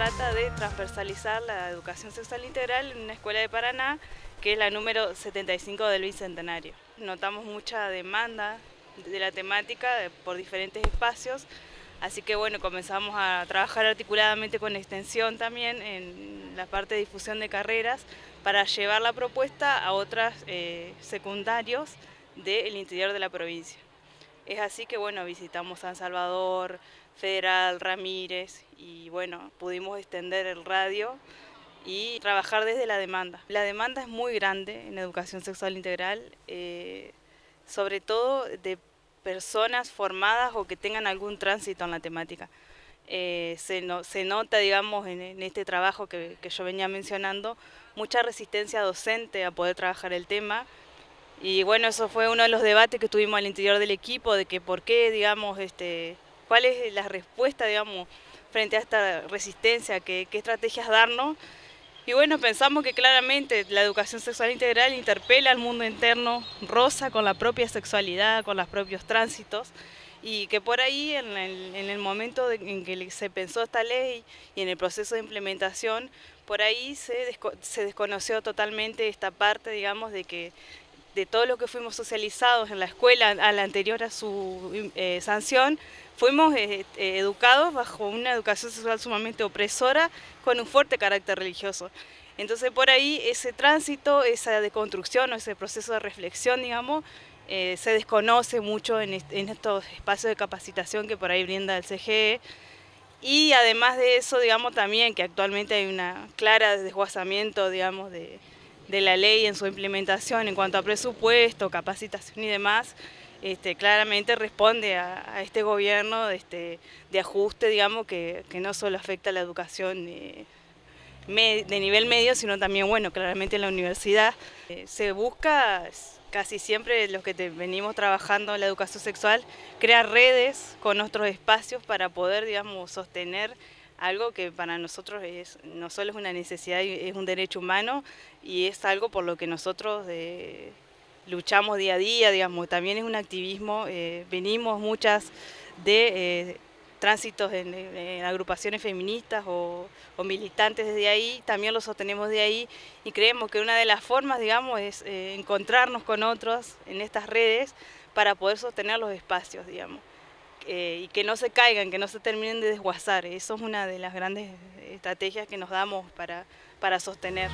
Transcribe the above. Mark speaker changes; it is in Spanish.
Speaker 1: trata de transversalizar la educación sexual integral en una escuela de Paraná, que es la número 75 del Bicentenario. Notamos mucha demanda de la temática por diferentes espacios, así que bueno, comenzamos a trabajar articuladamente con extensión también en la parte de difusión de carreras para llevar la propuesta a otros eh, secundarios del interior de la provincia. Es así que bueno, visitamos San Salvador, Federal, Ramírez y bueno, pudimos extender el radio y trabajar desde la demanda. La demanda es muy grande en educación sexual integral, eh, sobre todo de personas formadas o que tengan algún tránsito en la temática. Eh, se, nota, digamos, en, este trabajo que, yo venía mencionando, mucha resistencia docente a poder trabajar el tema. Y bueno, eso fue uno de los debates que tuvimos al interior del equipo, de que por qué, digamos, este, cuál es la respuesta, digamos, frente a esta resistencia, qué, qué estrategias darnos. Y bueno, pensamos que claramente la educación sexual integral interpela al mundo interno, rosa con la propia sexualidad, con los propios tránsitos, y que por ahí en el, momento en que se pensó esta ley y en el proceso de implementación, por ahí se, se desconoció totalmente esta parte, digamos, de que de todo lo que fuimos socializados en la escuela a la anterior a su eh, sanción, fuimos eh, eh, educados bajo una educación sexual sumamente opresora con un fuerte carácter religioso. Entonces por ahí ese tránsito, esa deconstrucción o ese proceso de reflexión, digamos, se desconoce mucho en, en, estos espacios de capacitación que por ahí brinda el CGE. Y además de eso, digamos también que actualmente hay una clara desguazamiento, digamos, de, de la ley en su implementación en cuanto a presupuesto, capacitación y demás, este, claramente responde a, este gobierno este, de ajuste, digamos, que, no solo afecta a la educación de, nivel medio, sino también, bueno, claramente en la universidad. Eh, se busca casi siempre los que venimos trabajando en la educación sexual, crear redes con otros espacios para poder, digamos, sostener algo que para nosotros es, no solo es una necesidad, es un derecho humano y es algo por lo que nosotros eh, luchamos día a día, digamos, también es un activismo, eh, venimos muchas de eh, tránsitos en, agrupaciones feministas o, militantes desde ahí, también lo sostenemos de ahí y creemos que una de las formas, digamos, es encontrarnos con otros en estas redes para poder sostener los espacios, digamos. Eh, y que no se caigan, que no se terminen de desguazar. Eso es una de las grandes estrategias que nos damos para, para sostener.